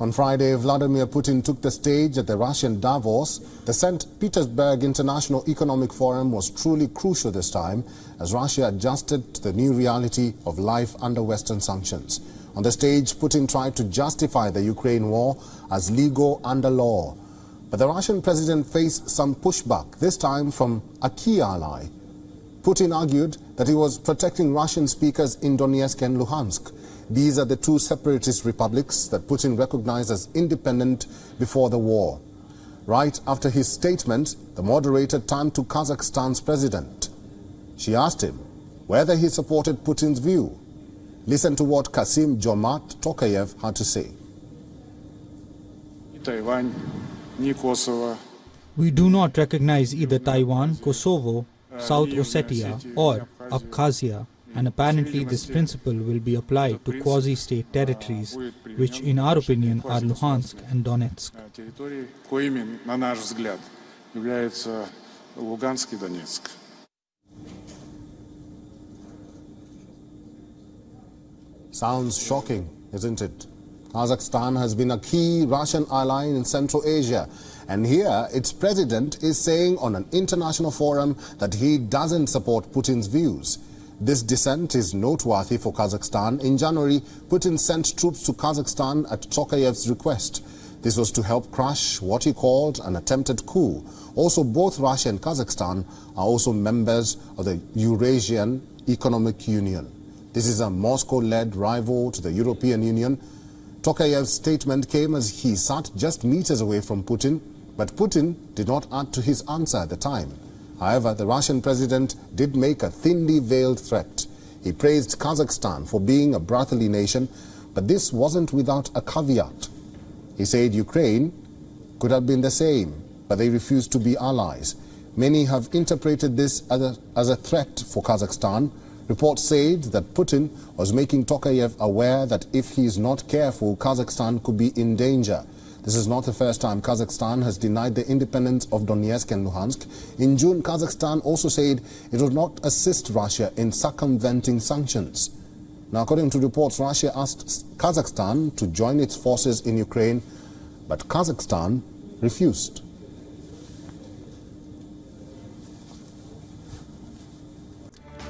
On Friday, Vladimir Putin took the stage at the Russian Davos. The St. Petersburg International Economic Forum was truly crucial this time as Russia adjusted to the new reality of life under Western sanctions. On the stage, Putin tried to justify the Ukraine war as legal under law. But the Russian president faced some pushback, this time from a key ally. Putin argued that he was protecting Russian speakers in Donetsk and Luhansk. These are the two separatist republics that Putin recognized as independent before the war. Right after his statement, the moderator turned to Kazakhstan's president. She asked him whether he supported Putin's view. Listen to what Kassym-Jomart Tokayev had to say. We do not recognize either Taiwan, Kosovo, South Ossetia or Abkhazia and apparently this principle will be applied to quasi-state territories, which in our opinion are Luhansk and Donetsk. Sounds shocking, isn't it? Kazakhstan has been a key Russian ally in Central Asia. And here, its president is saying on an international forum that he doesn't support Putin's views. This dissent is noteworthy for Kazakhstan. In January, Putin sent troops to Kazakhstan at Tokayev's request. This was to help crush what he called an attempted coup. Also, both Russia and Kazakhstan are also members of the Eurasian Economic Union. This is a Moscow-led rival to the European Union. Tokayev's statement came as he sat just meters away from Putin, but Putin did not add to his answer at the time. However, the Russian president did make a thinly veiled threat. He praised Kazakhstan for being a brotherly nation, but this wasn't without a caveat. He said Ukraine could have been the same, but they refused to be allies. Many have interpreted this as a, as a threat for Kazakhstan. Reports said that Putin was making Tokayev aware that if he is not careful, Kazakhstan could be in danger. This is not the first time Kazakhstan has denied the independence of Donetsk and Luhansk. In June, Kazakhstan also said it would not assist Russia in circumventing sanctions. Now, according to reports, Russia asked Kazakhstan to join its forces in Ukraine, but Kazakhstan refused.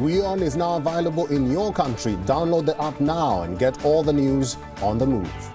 WION is now available in your country. Download the app now and get all the news on the move.